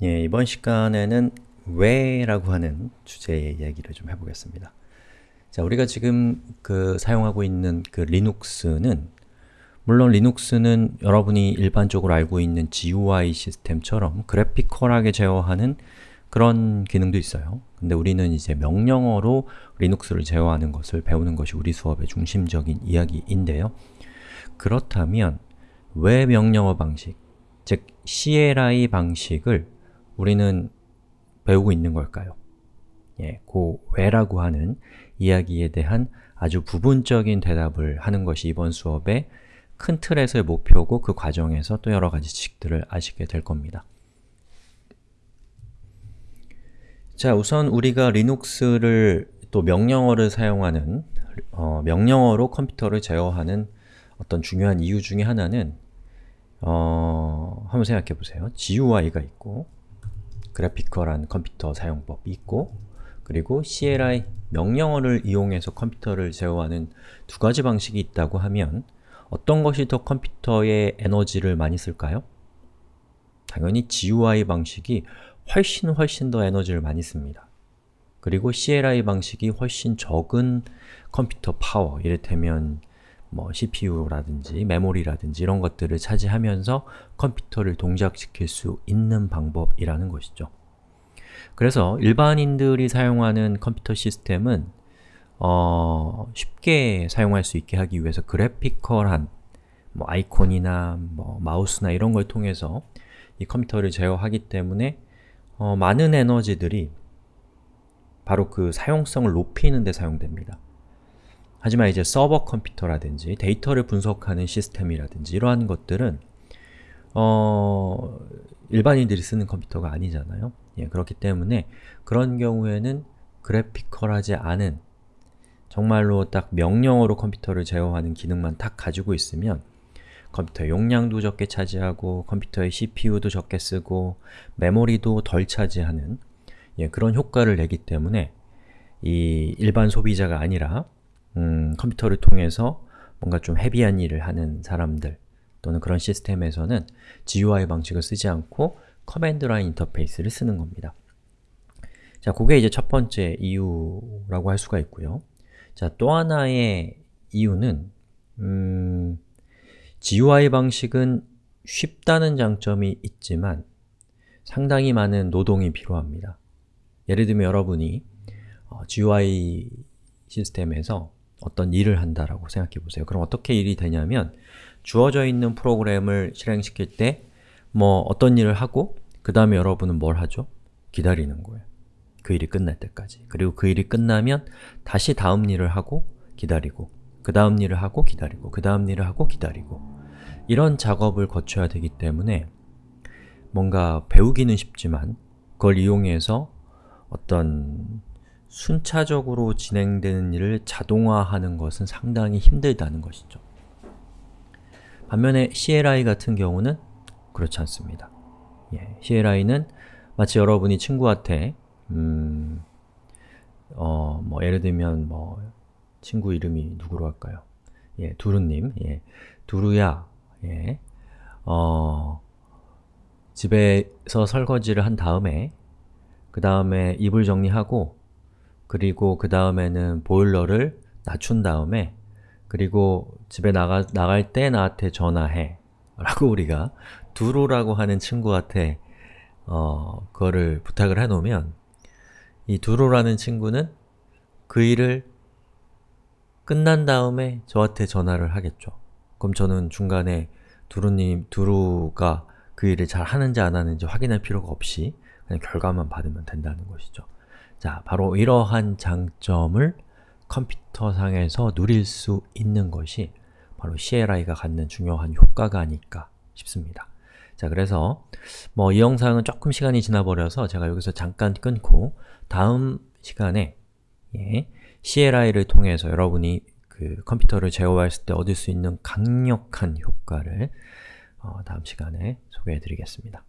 예, 이번 시간에는 왜라고 하는 주제의 이야기를 좀 해보겠습니다. 자, 우리가 지금 그 사용하고 있는 그 리눅스는 물론 리눅스는 여러분이 일반적으로 알고 있는 GUI 시스템처럼 그래피컬하게 제어하는 그런 기능도 있어요. 근데 우리는 이제 명령어로 리눅스를 제어하는 것을 배우는 것이 우리 수업의 중심적인 이야기인데요. 그렇다면 왜 명령어 방식, 즉 CLI 방식을 우리는 배우고 있는 걸까요? 예, 그 왜라고 하는 이야기에 대한 아주 부분적인 대답을 하는 것이 이번 수업의 큰 틀에서의 목표고 그 과정에서 또 여러 가지 지식들을 아시게 될 겁니다. 자, 우선 우리가 리눅스를 또 명령어를 사용하는 어, 명령어로 컴퓨터를 제어하는 어떤 중요한 이유 중에 하나는 어, 한번 생각해 보세요. GUI가 있고 그래피컬한 컴퓨터 사용법이 있고 그리고 CLI 명령어를 이용해서 컴퓨터를 제어하는 두 가지 방식이 있다고 하면 어떤 것이 더 컴퓨터의 에너지를 많이 쓸까요? 당연히 GUI 방식이 훨씬 훨씬 더 에너지를 많이 씁니다. 그리고 CLI 방식이 훨씬 적은 컴퓨터 파워, 이를테면 뭐 CPU라든지 메모리라든지 이런 것들을 차지하면서 컴퓨터를 동작시킬 수 있는 방법이라는 것이죠. 그래서 일반인들이 사용하는 컴퓨터 시스템은 어, 쉽게 사용할 수 있게 하기 위해서 graphical한 뭐 아이콘이나 뭐 마우스나 이런 걸 통해서 이 컴퓨터를 제어하기 때문에 어, 많은 에너지들이 바로 그 사용성을 높이는 데 사용됩니다. 하지만 이제 서버 컴퓨터라든지 데이터를 분석하는 시스템이라든지 이러한 것들은 어, 일반인들이 쓰는 컴퓨터가 아니잖아요. 예, 그렇기 때문에 그런 경우에는 그래피컬하지 않은 정말로 딱 명령어로 컴퓨터를 제어하는 기능만 딱 가지고 있으면 컴퓨터 용량도 적게 차지하고 컴퓨터의 CPU도 적게 쓰고 메모리도 덜 차지하는 예, 그런 효과를 내기 때문에 이 일반 소비자가 아니라 음, 컴퓨터를 통해서 뭔가 좀 heavy한 일을 하는 사람들 또는 그런 시스템에서는 GUI 방식을 쓰지 않고 command line interface를 쓰는 겁니다. 자, 그게 이제 첫 번째 이유라고 할 수가 있고요. 자, 또 하나의 이유는 음, GUI 방식은 쉽다는 장점이 있지만 상당히 많은 노동이 필요합니다. 예를 들면 여러분이 어, GUI 시스템에서 어떤 일을 한다라고 생각해 보세요. 그럼 어떻게 일이 되냐면 주어져 있는 프로그램을 실행시킬 때 뭐 어떤 일을 하고 그 다음에 여러분은 뭘 하죠? 기다리는 거예요. 그 일이 끝날 때까지. 그리고 그 일이 끝나면 다시 다음 일을 하고 기다리고 그 다음 일을 하고 기다리고 그 다음 일을 하고 기다리고 이런 작업을 거쳐야 되기 때문에 뭔가 배우기는 쉽지만 그걸 이용해서 어떤 순차적으로 진행되는 일을 자동화하는 것은 상당히 힘들다는 것이죠. 반면에 CLI 같은 경우는 그렇지 않습니다. 예, CLI는 마치 여러분이 친구한테 음, 어, 뭐 예를 들면 뭐 친구 이름이 누구로 할까요? 예, 두루님, 예, 두루야, 예, 어, 집에서 설거지를 한 다음에 그 다음에 이불 정리하고 그리고 그 다음에는 보일러를 낮춘 다음에 그리고 집에 나가, 나갈 때 나한테 전화해 라고 우리가 두루라고 하는 친구한테 어, 그거를 부탁을 해놓으면 이 두루라는 친구는 그 일을 끝난 다음에 저한테 전화를 하겠죠. 그럼 저는 중간에 두루님, 두루가 그 일을 잘 하는지 안 하는지 확인할 필요가 없이 그냥 결과만 받으면 된다는 것이죠. 자, 바로 이러한 장점을 컴퓨터상에서 누릴 수 있는 것이 바로 CLI가 갖는 중요한 효과가 아닐까 싶습니다. 자, 그래서 뭐 이 영상은 조금 시간이 지나버려서 제가 여기서 잠깐 끊고 다음 시간에 예, CLI를 통해서 여러분이 그 컴퓨터를 제어했을 때 얻을 수 있는 강력한 효과를 어, 다음 시간에 소개해 드리겠습니다.